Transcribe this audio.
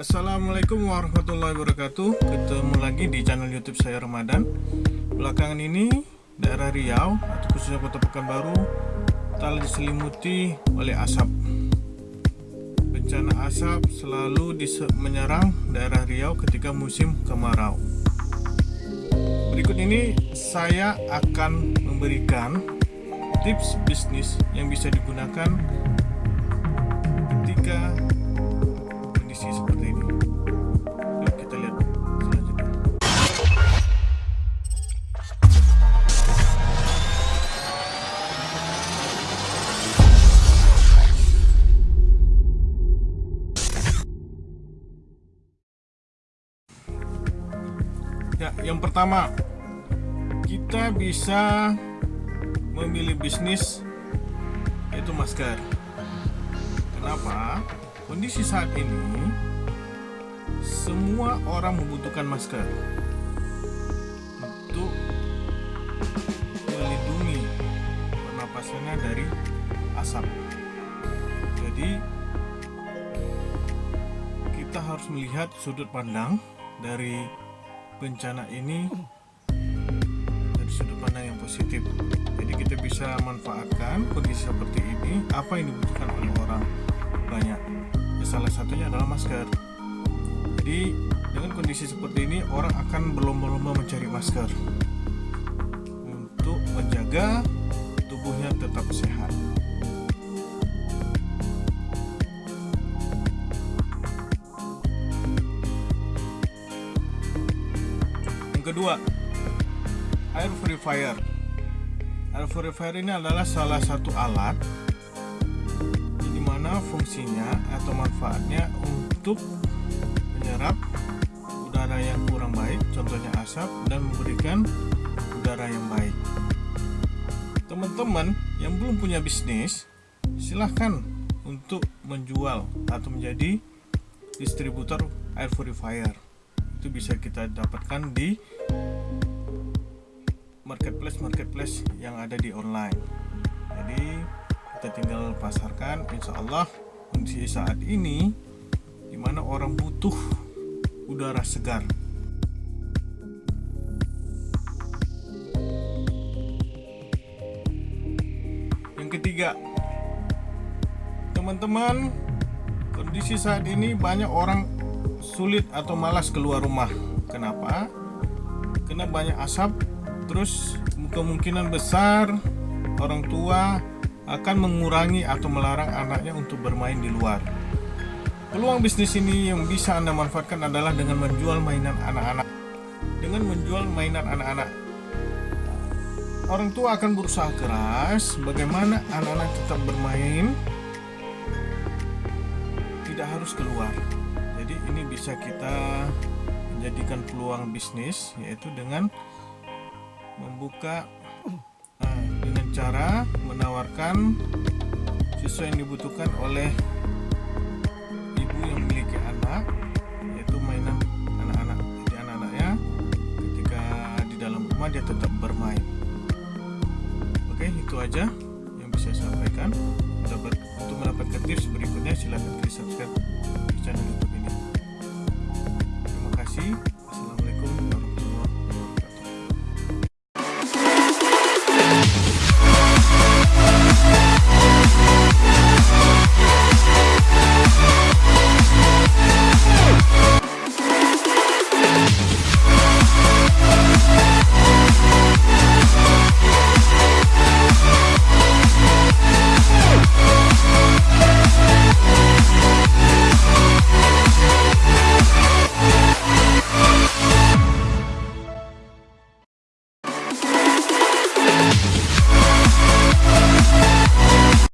Assalamualaikum warahmatullahi wabarakatuh. Ketemu lagi di channel youtube saya Ramadan. Belakangan ini daerah Riau atau khususnya kota Pekanbaru telah diselimuti oleh asap. Bencana asap selalu menyerang daerah Riau ketika musim kemarau. Berikut ini saya akan memberikan tips bisnis yang bisa digunakan Ya, yang pertama kita bisa memilih bisnis yaitu masker. Kenapa? Kondisi saat ini semua orang membutuhkan masker untuk melindungi pernapasannya dari asap. Jadi kita harus melihat sudut pandang dari bencana ini dari sudut pandang yang positif. Jadi kita bisa manfaatkan kondisi seperti ini apa yang dibutuhkan oleh orang banyak. Ya, salah satunya adalah masker. Jadi dengan kondisi seperti ini orang akan berlomba-lomba mencari masker untuk menjaga tubuhnya tetap sehat. Kedua, air purifier. Air purifier ini adalah salah satu alat di mana fungsinya atau manfaatnya untuk menyerap udara yang kurang baik, contohnya asap, dan memberikan udara yang baik. Teman-teman yang belum punya bisnis, silahkan untuk menjual atau menjadi distributor air purifier. Itu bisa kita dapatkan di marketplace-marketplace yang ada di online. Jadi kita tinggal pasarkan, insya Allah kondisi saat ini di mana orang butuh udara segar yang ketiga teman-teman kondisi saat ini banyak orang sulit atau malas keluar rumah kenapa? karena banyak asap terus kemungkinan besar orang tua akan mengurangi atau melarang anaknya untuk bermain di luar Peluang bisnis ini yang bisa Anda manfaatkan adalah dengan menjual mainan anak-anak. Dengan menjual mainan anak-anak, orang tua akan berusaha keras bagaimana anak-anak tetap bermain, tidak harus keluar. Jadi ini bisa kita menjadikan peluang bisnis yaitu dengan membuka uh, dengan cara menawarkan sesuai yang dibutuhkan oleh yang memiliki anak yaitu mainan anak-anak jadi anak-anaknya ketika di dalam rumah dia tetap bermain. Oke itu aja yang bisa saya sampaikan. Untuk mendapatkan tips berikutnya silahkan klik subscribe channel youtube